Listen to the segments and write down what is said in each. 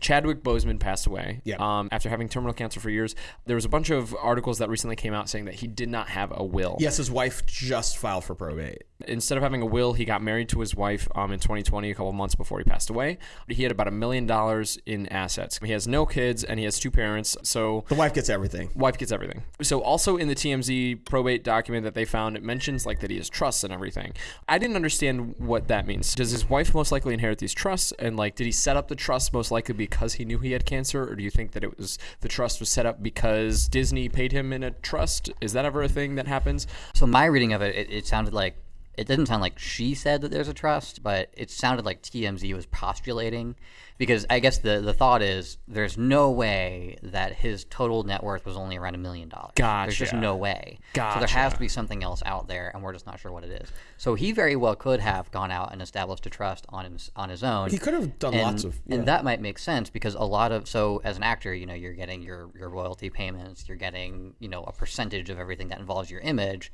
Chadwick Boseman passed away Yeah. um, after having terminal cancer for years. There was a bunch of articles that recently came out saying that he did not have a will. Yes, his wife just filed for probate. Instead of having a will, he got married to his wife um, in 2020, a couple months before he passed away. He had about a million dollars in assets. He has no kids and he has two parents. So The wife gets everything. wife gets everything. So also in the TMZ probate document that they found, it mentions like that he has trusts and everything. I didn't understand what that means. Does his wife most likely inherit these trusts? And like, did he set up the trust most likely because he knew he had cancer, or do you think that it was the trust was set up because Disney paid him in a trust? Is that ever a thing that happens? So my reading of it, it, it sounded like it didn't sound like she said that there's a trust, but it sounded like TMZ was postulating because I guess the the thought is there's no way that his total net worth was only around a million dollars. Gotcha. There's just no way. Gotcha. So there has to be something else out there, and we're just not sure what it is. So he very well could have gone out and established a trust on his on his own. He could have done and, lots of. and that might make sense because a lot of so as an actor you know you're getting your your royalty payments you're getting you know a percentage of everything that involves your image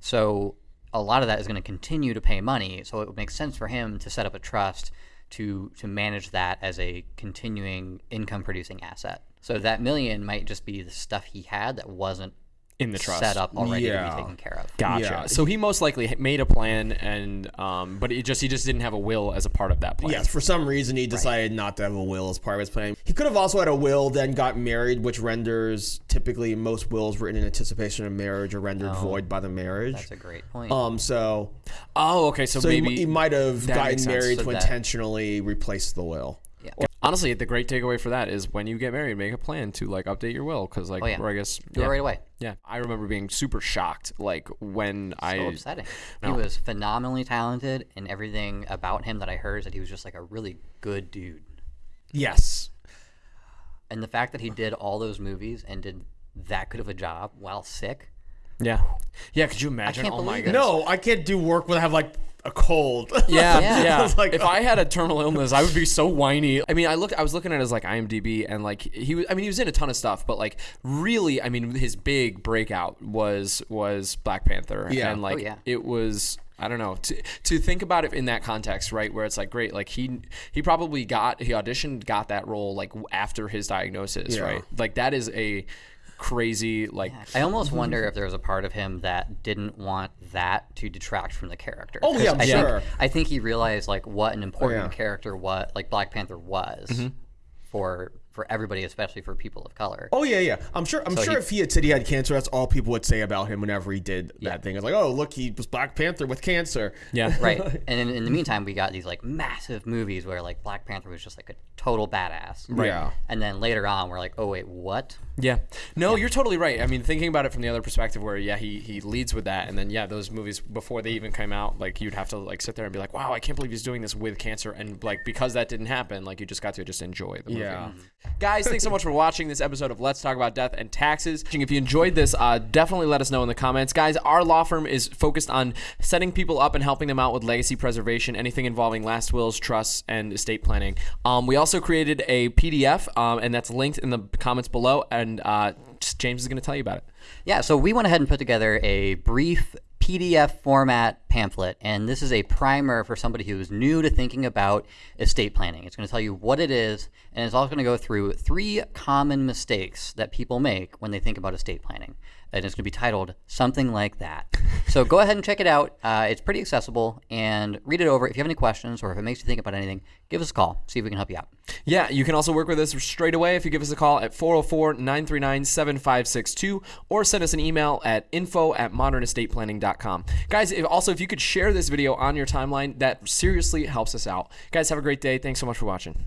so a lot of that is going to continue to pay money so it would make sense for him to set up a trust to to manage that as a continuing income producing asset. So that million might just be the stuff he had that wasn't In the trust. set up already to be taken care of Gotcha. Yeah. So he most likely made a plan, and um, but it just he just didn't have a will as a part of that plan. Yes, for some reason he decided not to have a will as part of his plan. He could have also had a will, then got married, which renders typically most wills written in anticipation of marriage are rendered void by the marriage. that's a great point Um, so Oh, okay. So, so he, maybe he might have gotten married So to that- intentionally replace the will. Yeah honestly, the great takeaway for that is when you get married, make a plan to like update your will because like, Oh, yeah. or I guess do yeah, it right away Yeah, I remember being super shocked like when I so upsetting. No. He was phenomenally talented, and everything about him that I heard is that he was just like a really good dude. Yes. And the fact that he did all those movies and did that good of a job while sick, yeah yeah. Could you imagine? can't oh my believe it. goodness. No, I can't do work when I have like a cold. Yeah, Yeah. yeah. Like, if I oh. had a terminal illness, I would be so whiny. I mean, I looked, I was looking at his like IMDb, and like he was, I mean, he was in a ton of stuff, but like really, I mean, his big breakout was was Black Panther, Yeah. and like Oh, yeah. it was. I don't know to to think about it in that context, right? Where it's like great, like he he probably got he auditioned, got that role like after his diagnosis, Yeah. right? Like that is a crazy like I almost wonder if there was a part of him that didn't want that to detract from the character. Oh yeah, I'm I sure. Think, I think he realized like what an important Oh, yeah. character what like Black Panther was Mm-hmm. for for everybody, especially for people of color. Oh yeah, yeah. I'm sure. I'm sure he- if he had said he had cancer, that's all people would say about him whenever he did that thing. It's like, oh, look, he was Black Panther with cancer. yeah, right. And in, in the meantime, we got these like massive movies where like Black Panther was just like a total badass. Right. Yeah. And then later on, we're like, oh wait, what? Yeah. No, you're totally right. I mean, thinking about it from the other perspective where yeah, he he leads with that and then yeah, those movies before they even came out, like you'd have to like sit there and be like, "Wow, I can't believe he's doing this with cancer." And like because that didn't happen, like you just got to just enjoy the movie. Yeah. Mm-hmm. Guys, thanks so much for watching this episode of Let's Talk About Death and Taxes. If you enjoyed this, uh, definitely let us know in the comments. Guys, our law firm is focused on setting people up and helping them out with legacy preservation, anything involving last wills, trusts, and estate planning. Um, we also created a PDF, um, and that's linked in the comments below. And uh, James is going to tell you about it. Yeah, so we went ahead and put together a brief PDF format pamphlet, and this is a primer for somebody who's new to thinking about estate planning. It's going to tell you what it is, and it's also going to go through three common mistakes that people make when they think about estate planning. And it's going to be titled something like that. so go ahead and check it out. Uh, it's pretty accessible, and read it over. If you have any questions or if it makes you think about anything, give us a call. See if we can help you out. Yeah, you can also work with us straight away if you give us a call at 404 939 7562 or send us an email at info at modernestateplanning.com. Guys, if, also, if you could share this video on your timeline, that seriously helps us out. Guys, have a great day. Thanks so much for watching.